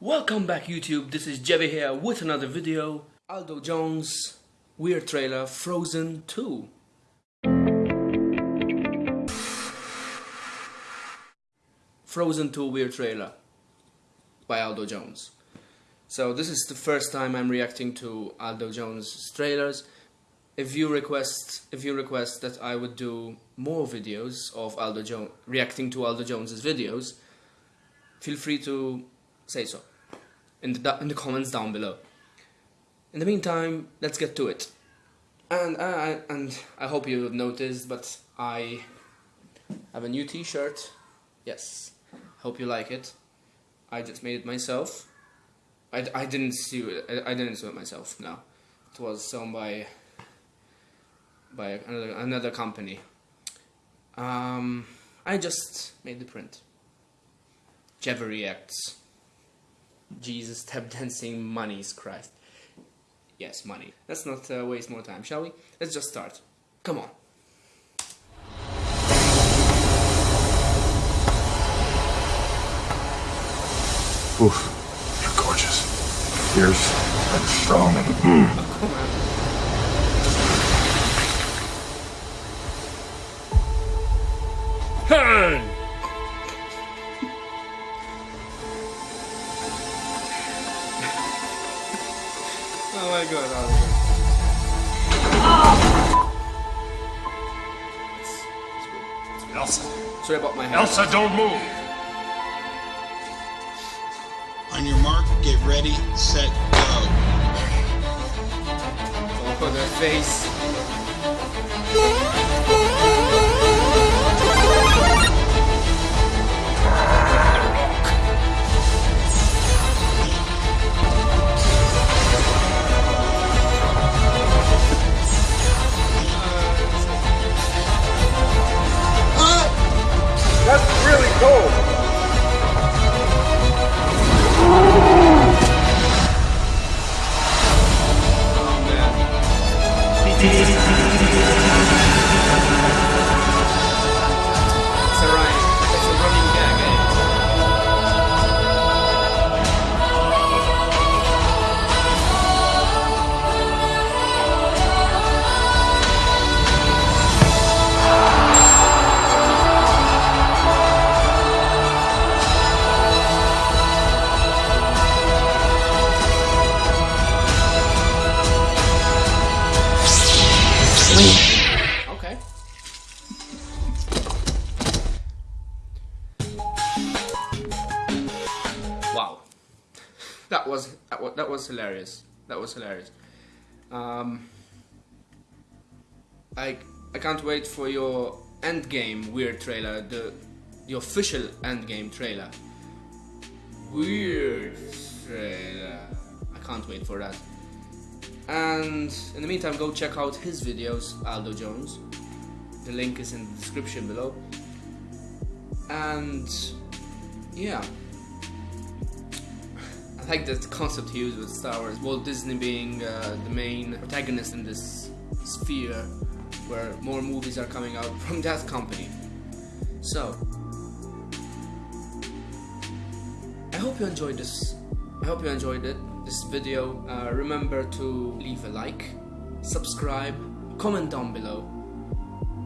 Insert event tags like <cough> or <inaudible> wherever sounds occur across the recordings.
Welcome back YouTube, this is Jebby here with another video. Aldo Jones, weird trailer, Frozen 2. Frozen 2 weird trailer by Aldo Jones. So this is the first time I'm reacting to Aldo Jones trailers. If you request if you request that I would do more videos of Aldo Jones reacting to Aldo Jones's videos, feel free to say so in the in the comments down below. In the meantime, let's get to it. And uh, and I hope you noticed, but I have a new T-shirt. Yes, hope you like it. I just made it myself. I, I didn't sew it. I, I didn't sew it myself. No, it was sewn by by another another company. Um, I just made the print. Jeva reacts. Jesus, tap dancing, money's Christ. Yes, money. Let's not uh, waste more time, shall we? Let's just start. Come on. Oof, you're gorgeous. Fierce and strong and mm. Oh, come on. Hey! Oh my god, Aldo. Elsa. Sorry about my hair. Elsa, don't move. On your mark, get ready, set, go. Oh, their face. That was that was, that was hilarious. That was hilarious. Um, I I can't wait for your Endgame weird trailer, the the official Endgame trailer. Weird trailer. I can't wait for that. And in the meantime, go check out his videos, Aldo Jones. The link is in the description below. And yeah, like the concept he used with Star Wars. Walt Disney being uh, the main protagonist in this sphere, where more movies are coming out <laughs> from that company. So, I hope you enjoyed this. I hope you enjoyed it. This video. Uh, remember to leave a like, subscribe, comment down below,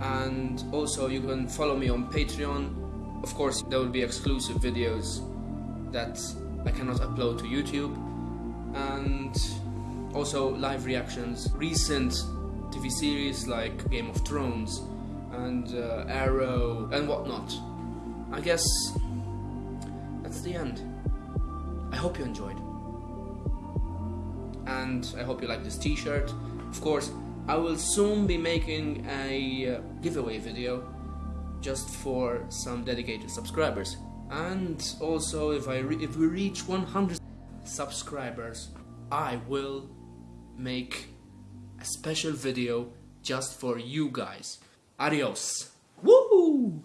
and also you can follow me on Patreon. Of course, there will be exclusive videos that I cannot upload to YouTube, and also live reactions, recent TV series like Game of Thrones and uh, Arrow and whatnot. I guess that's the end. I hope you enjoyed. And I hope you like this t-shirt. Of course, I will soon be making a uh, giveaway video just for some dedicated subscribers. And also, if I if we reach 100 subscribers, I will make a special video just for you guys. Adios. Woo!